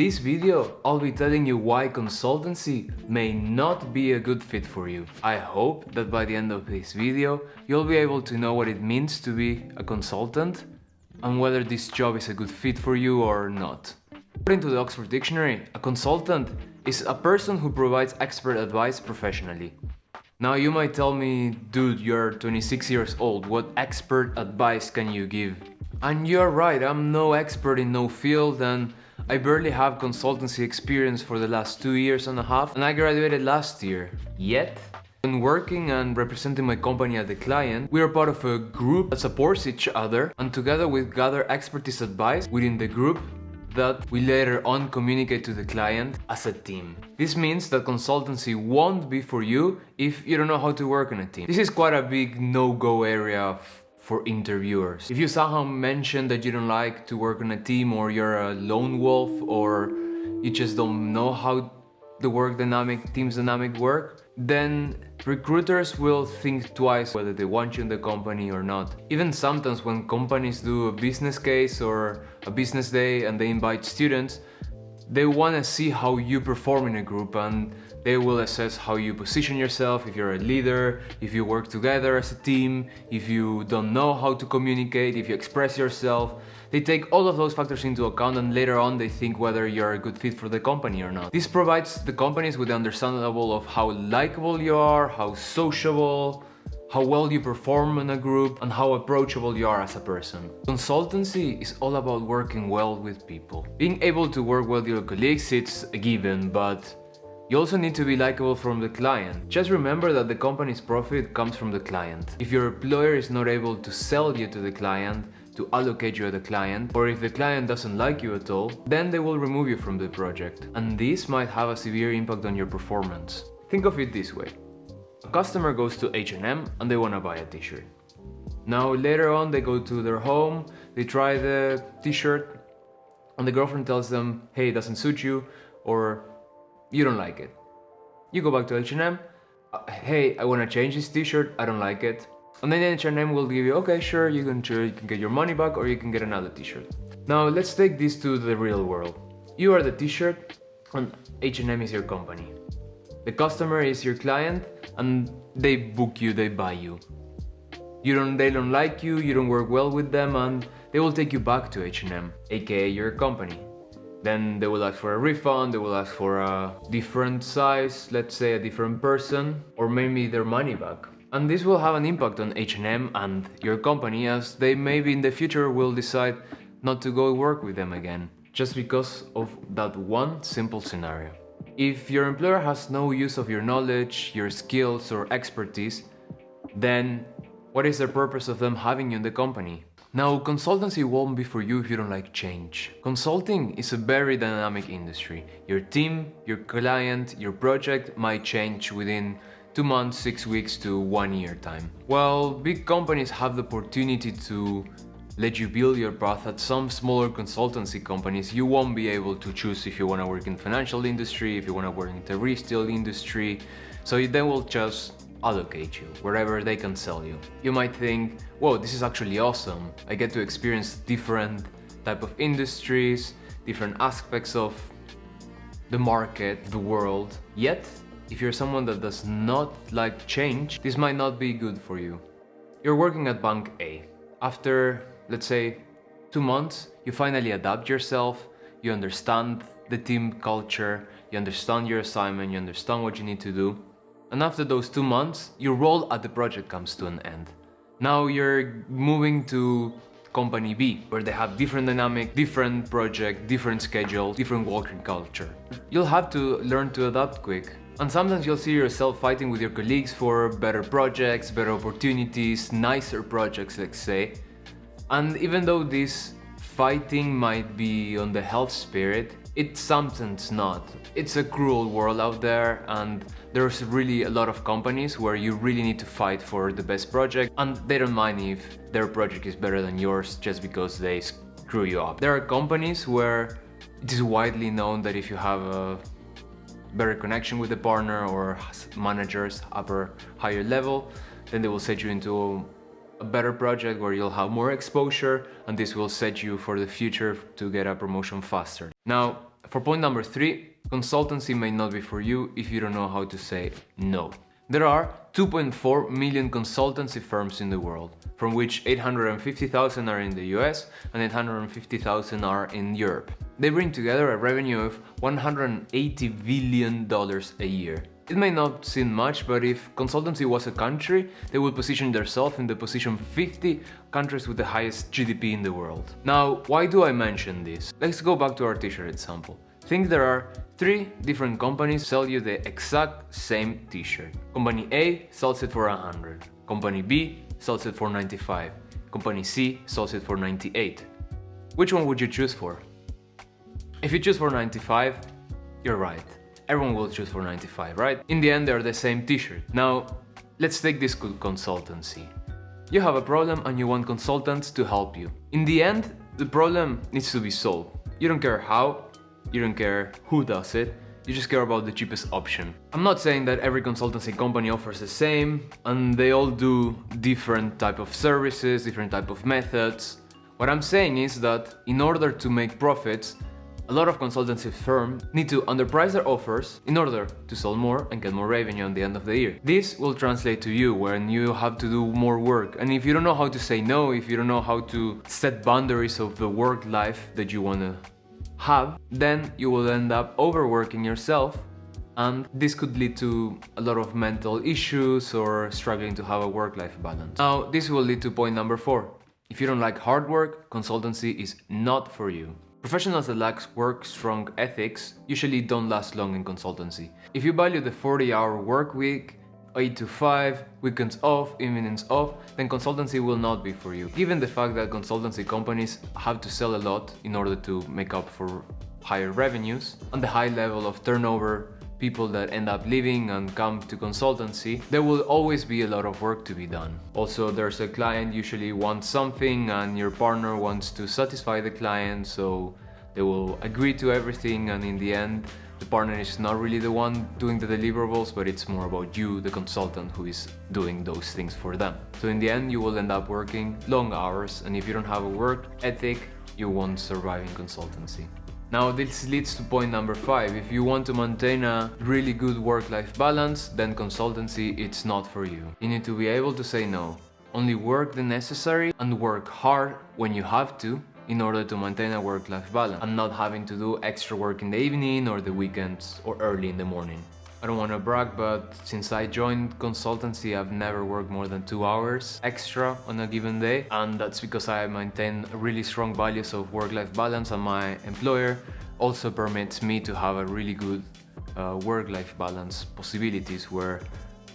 In this video, I'll be telling you why consultancy may not be a good fit for you. I hope that by the end of this video, you'll be able to know what it means to be a consultant and whether this job is a good fit for you or not. According to the Oxford Dictionary, a consultant is a person who provides expert advice professionally. Now you might tell me, dude, you're 26 years old, what expert advice can you give? And you're right, I'm no expert in no field and I barely have consultancy experience for the last two years and a half and I graduated last year. Yet, when working and representing my company as a client, we are part of a group that supports each other and together we gather expertise advice within the group that we later on communicate to the client as a team. This means that consultancy won't be for you if you don't know how to work in a team. This is quite a big no-go area for interviewers. If you somehow mention that you don't like to work on a team or you're a lone wolf or you just don't know how the work dynamic, team's dynamic work, then recruiters will think twice whether they want you in the company or not. Even sometimes when companies do a business case or a business day and they invite students, they want to see how you perform in a group and they will assess how you position yourself, if you're a leader, if you work together as a team, if you don't know how to communicate, if you express yourself. They take all of those factors into account and later on they think whether you're a good fit for the company or not. This provides the companies with the understanding of how likable you are, how sociable, how well you perform in a group and how approachable you are as a person. Consultancy is all about working well with people. Being able to work well with your colleagues it's a given, but you also need to be likable from the client. Just remember that the company's profit comes from the client. If your employer is not able to sell you to the client, to allocate you as the client, or if the client doesn't like you at all, then they will remove you from the project. And this might have a severe impact on your performance. Think of it this way. A customer goes to H&M and they want to buy a t-shirt. Now later on they go to their home, they try the t-shirt and the girlfriend tells them, hey, it doesn't suit you or you don't like it. You go back to H&M, hey, I want to change this t-shirt, I don't like it. And then H&M will give you, okay, sure, you can, sure, you can get your money back or you can get another t-shirt. Now let's take this to the real world. You are the t-shirt and H&M is your company. The customer is your client and they book you, they buy you. You don't, they don't like you, you don't work well with them and they will take you back to H&M, aka your company. Then they will ask for a refund, they will ask for a different size, let's say a different person, or maybe their money back. And this will have an impact on H&M and your company as they maybe in the future will decide not to go work with them again, just because of that one simple scenario. If your employer has no use of your knowledge, your skills or expertise, then what is the purpose of them having you in the company? Now, consultancy won't be for you if you don't like change. Consulting is a very dynamic industry. Your team, your client, your project might change within two months, six weeks to one year time. While big companies have the opportunity to let you build your path at some smaller consultancy companies, you won't be able to choose if you want to work in financial industry, if you want to work in the retail industry. So you they will just allocate you wherever they can sell you. You might think, whoa, this is actually awesome. I get to experience different type of industries, different aspects of the market, the world. Yet, if you're someone that does not like change, this might not be good for you. You're working at Bank A. After, let's say, two months, you finally adapt yourself, you understand the team culture, you understand your assignment, you understand what you need to do. And after those two months, your role at the project comes to an end. Now you're moving to company B, where they have different dynamic, different project, different schedule, different working culture. You'll have to learn to adapt quick. And sometimes you'll see yourself fighting with your colleagues for better projects, better opportunities, nicer projects, let's say. And even though this fighting might be on the health spirit, it's sometimes not. It's a cruel world out there and there's really a lot of companies where you really need to fight for the best project and they don't mind if their project is better than yours just because they screw you up. There are companies where it is widely known that if you have a better connection with the partner or managers upper higher level then they will set you into a better project where you'll have more exposure and this will set you for the future to get a promotion faster. Now, for point number three, consultancy may not be for you if you don't know how to say no. There are 2.4 million consultancy firms in the world, from which 850,000 are in the US and 850,000 are in Europe. They bring together a revenue of 180 billion dollars a year. It may not seem much, but if consultancy was a country, they would position themselves in the position 50 countries with the highest GDP in the world. Now, why do I mention this? Let's go back to our t-shirt example. Think there are three different companies sell you the exact same t-shirt. Company A sells it for 100. Company B sells it for 95. Company C sells it for 98. Which one would you choose for? If you choose for 95, you're right everyone will choose for 95, right? In the end, they're the same t-shirt. Now, let's take this consultancy. You have a problem and you want consultants to help you. In the end, the problem needs to be solved. You don't care how, you don't care who does it, you just care about the cheapest option. I'm not saying that every consultancy company offers the same and they all do different type of services, different type of methods. What I'm saying is that in order to make profits, a lot of consultancy firms need to underprice their offers in order to sell more and get more revenue at the end of the year. This will translate to you when you have to do more work. And if you don't know how to say no, if you don't know how to set boundaries of the work life that you want to have, then you will end up overworking yourself and this could lead to a lot of mental issues or struggling to have a work-life balance. Now, this will lead to point number four. If you don't like hard work, consultancy is not for you. Professionals that lack work strong ethics usually don't last long in consultancy. If you value the 40 hour work week, 8 to 5, weekends off, evenings off, then consultancy will not be for you. Given the fact that consultancy companies have to sell a lot in order to make up for higher revenues, and the high level of turnover people that end up leaving and come to consultancy, there will always be a lot of work to be done. Also, there's a client usually wants something and your partner wants to satisfy the client, so they will agree to everything and in the end, the partner is not really the one doing the deliverables, but it's more about you, the consultant, who is doing those things for them. So in the end, you will end up working long hours, and if you don't have a work ethic, you won't survive in consultancy. Now this leads to point number five. If you want to maintain a really good work-life balance, then consultancy it's not for you. You need to be able to say no. Only work the necessary and work hard when you have to in order to maintain a work-life balance and not having to do extra work in the evening or the weekends or early in the morning. I don't want to brag, but since I joined consultancy, I've never worked more than two hours extra on a given day. And that's because I maintain really strong values of work-life balance and my employer also permits me to have a really good uh, work-life balance possibilities where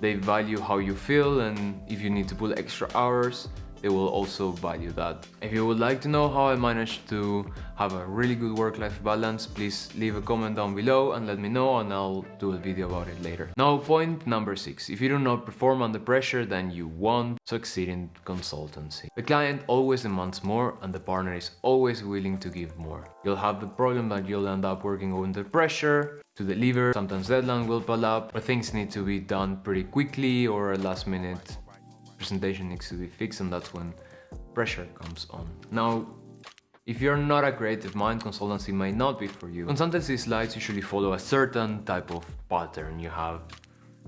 they value how you feel and if you need to pull extra hours, they will also value that. If you would like to know how I managed to have a really good work-life balance, please leave a comment down below and let me know and I'll do a video about it later. Now point number six, if you do not perform under pressure then you won't succeed in consultancy. The client always demands more and the partner is always willing to give more. You'll have the problem that you'll end up working under pressure to deliver, sometimes deadline will pile up, or things need to be done pretty quickly or last minute presentation needs to be fixed and that's when pressure comes on. Now, if you're not a creative mind, consultancy may not be for you. Consultancy slides usually follow a certain type of pattern. You have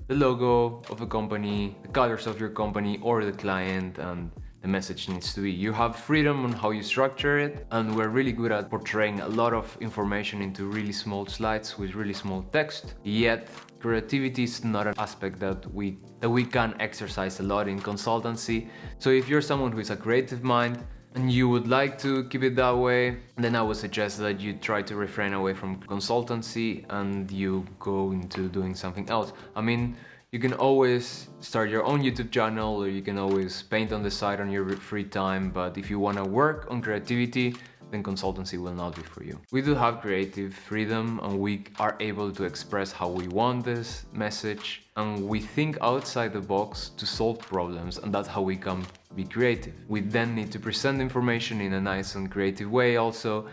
the logo of a company, the colors of your company or the client and the message needs to be. You have freedom on how you structure it and we're really good at portraying a lot of information into really small slides with really small text. Yet creativity is not an aspect that we that we can exercise a lot in consultancy. So if you're someone who is a creative mind and you would like to keep it that way, then I would suggest that you try to refrain away from consultancy and you go into doing something else. I mean, you can always start your own YouTube channel or you can always paint on the side on your free time, but if you want to work on creativity, then consultancy will not be for you. We do have creative freedom and we are able to express how we want this message and we think outside the box to solve problems and that's how we can be creative. We then need to present information in a nice and creative way also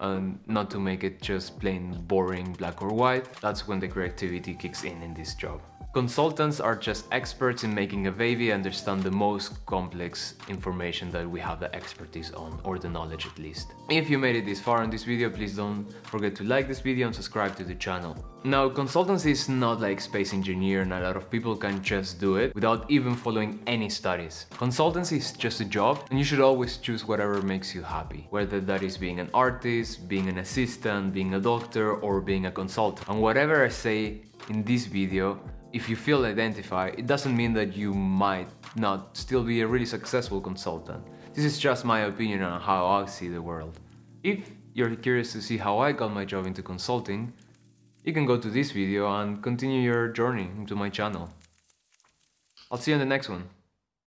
and not to make it just plain boring black or white. That's when the creativity kicks in in this job. Consultants are just experts in making a baby understand the most complex information that we have the expertise on, or the knowledge at least. If you made it this far in this video, please don't forget to like this video and subscribe to the channel. Now, consultancy is not like space engineer and a lot of people can just do it without even following any studies. Consultancy is just a job and you should always choose whatever makes you happy, whether that is being an artist, being an assistant, being a doctor or being a consultant. And whatever I say in this video, if you feel identified, it doesn't mean that you might not still be a really successful consultant. This is just my opinion on how I see the world. If you're curious to see how I got my job into consulting, you can go to this video and continue your journey into my channel. I'll see you in the next one.